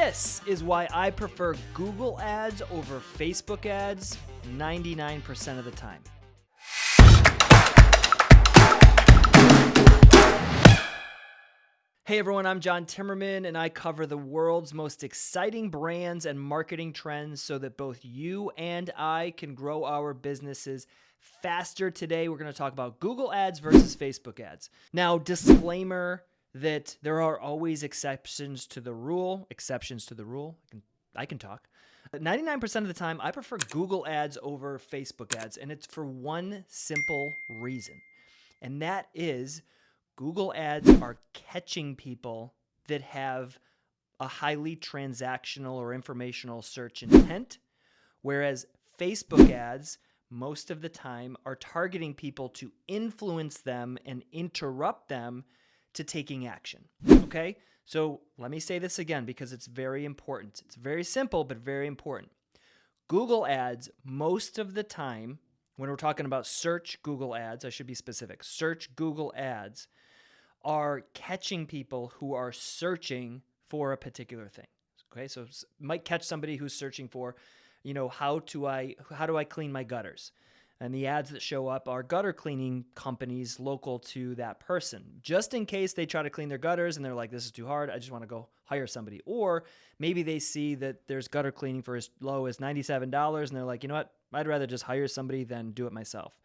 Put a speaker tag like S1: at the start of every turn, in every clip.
S1: This is why I prefer Google ads over Facebook ads 99% of the time. Hey everyone, I'm John Timmerman, and I cover the world's most exciting brands and marketing trends so that both you and I can grow our businesses faster. Today, we're going to talk about Google ads versus Facebook ads. Now, disclaimer that there are always exceptions to the rule, exceptions to the rule. I can, I can talk. 99% of the time, I prefer Google ads over Facebook ads, and it's for one simple reason, and that is Google ads are catching people that have a highly transactional or informational search intent, whereas Facebook ads most of the time are targeting people to influence them and interrupt them to taking action. Okay? So let me say this again because it's very important. It's very simple, but very important. Google ads, most of the time, when we're talking about search Google ads, I should be specific, search Google ads are catching people who are searching for a particular thing. Okay, so might catch somebody who's searching for, you know, how do I how do I clean my gutters? And the ads that show up are gutter cleaning companies local to that person, just in case they try to clean their gutters and they're like, this is too hard. I just want to go hire somebody. Or maybe they see that there's gutter cleaning for as low as $97 and they're like, you know what? I'd rather just hire somebody than do it myself.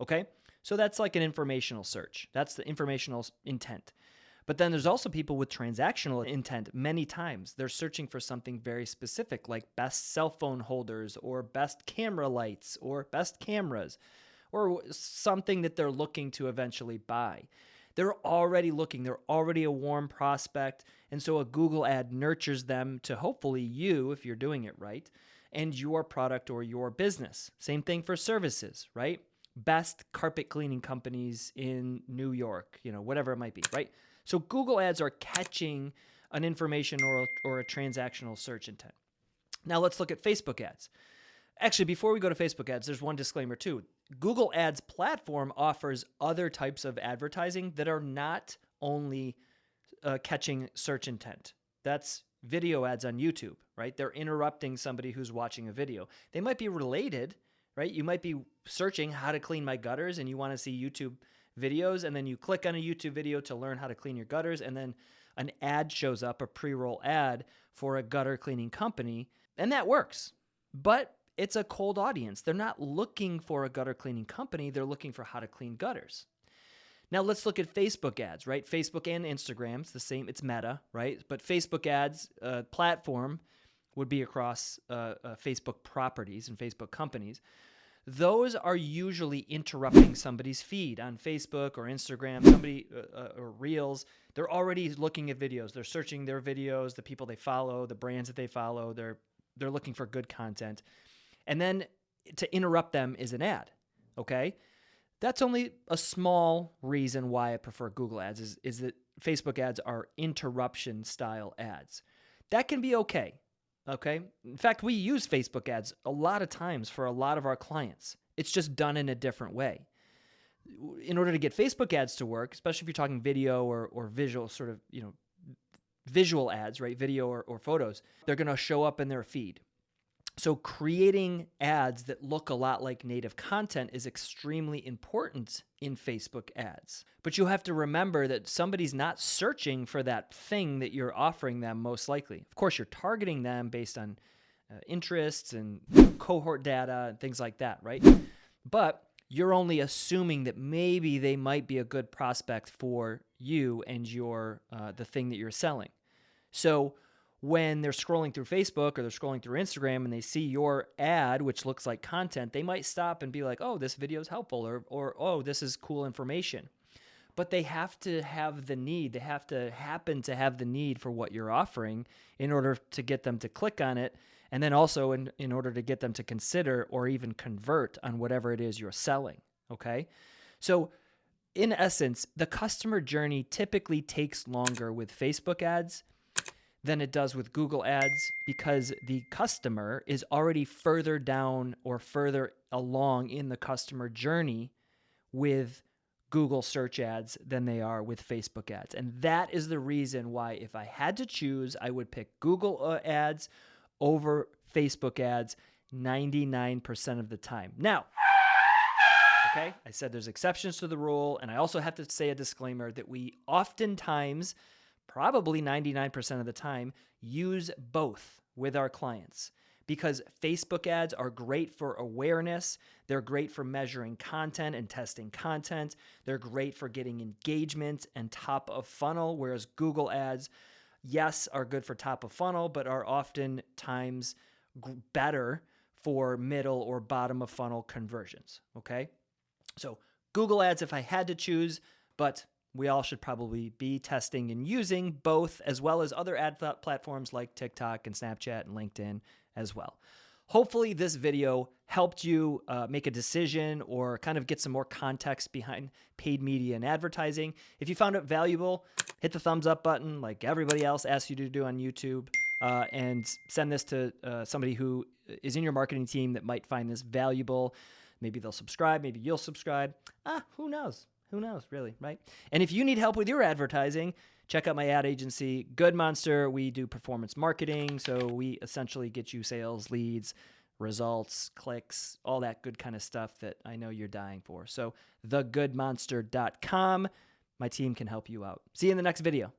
S1: Okay. So that's like an informational search. That's the informational intent. But then there's also people with transactional intent many times. They're searching for something very specific, like best cell phone holders, or best camera lights, or best cameras, or something that they're looking to eventually buy. They're already looking, they're already a warm prospect. And so a Google ad nurtures them to hopefully you, if you're doing it right, and your product or your business. Same thing for services, right? best carpet cleaning companies in New York, you know, whatever it might be, right? So Google ads are catching an information or, or a transactional search intent. Now let's look at Facebook ads. Actually, before we go to Facebook ads, there's one disclaimer too. Google Ads platform offers other types of advertising that are not only uh, catching search intent. That's video ads on YouTube, right? They're interrupting somebody who's watching a video. They might be related, right? You might be searching how to clean my gutters and you want to see YouTube videos and then you click on a YouTube video to learn how to clean your gutters and then an ad shows up, a pre-roll ad for a gutter cleaning company, and that works. But it's a cold audience. They're not looking for a gutter cleaning company, they're looking for how to clean gutters. Now let's look at Facebook ads, right? Facebook and Instagram, it's the same, it's meta, right? But Facebook ads uh, platform would be across uh, uh, Facebook properties and Facebook companies. Those are usually interrupting somebody's feed on Facebook or Instagram, somebody uh, uh, or Reels. They're already looking at videos. They're searching their videos, the people they follow, the brands that they follow. They're they're looking for good content, and then to interrupt them is an ad. Okay, that's only a small reason why I prefer Google Ads. Is is that Facebook ads are interruption style ads. That can be okay Okay. In fact, we use Facebook ads a lot of times for a lot of our clients. It's just done in a different way. In order to get Facebook ads to work, especially if you're talking video or, or visual, sort of, you know, visual ads, right? Video or, or photos, they're going to show up in their feed. So creating ads that look a lot like native content is extremely important in Facebook ads. But you have to remember that somebody's not searching for that thing that you're offering them most likely. Of course, you're targeting them based on uh, interests and cohort data and things like that, right? But you're only assuming that maybe they might be a good prospect for you and your uh, the thing that you're selling. So when they're scrolling through Facebook or they're scrolling through Instagram and they see your ad, which looks like content, they might stop and be like, oh, this video is helpful or, or oh, this is cool information. But they have to have the need, they have to happen to have the need for what you're offering in order to get them to click on it. And then also in, in order to get them to consider or even convert on whatever it is you're selling. Okay. So, in essence, the customer journey typically takes longer with Facebook ads than it does with Google Ads because the customer is already further down or further along in the customer journey with Google search ads than they are with Facebook ads. And that is the reason why, if I had to choose, I would pick Google uh, ads over Facebook ads 99% of the time. Now, okay, I said there's exceptions to the rule. And I also have to say a disclaimer that we oftentimes, probably 99% of the time, use both with our clients because Facebook ads are great for awareness. They're great for measuring content and testing content. They're great for getting engagement and top of funnel, whereas Google ads, yes, are good for top of funnel, but are oftentimes better for middle or bottom of funnel conversions. Okay. So Google ads, if I had to choose, but we all should probably be testing and using both as well as other ad platforms like TikTok and Snapchat and LinkedIn as well. Hopefully, this video helped you uh, make a decision or kind of get some more context behind paid media and advertising. If you found it valuable, hit the thumbs up button like everybody else asks you to do on YouTube. Uh, and send this to uh, somebody who is in your marketing team that might find this valuable. Maybe they'll subscribe, maybe you'll subscribe. Ah, who knows? Who knows, really, right? And if you need help with your advertising, check out my ad agency, Good Monster. We do performance marketing. So we essentially get you sales, leads, results, clicks, all that good kind of stuff that I know you're dying for. So, thegoodmonster.com. My team can help you out. See you in the next video.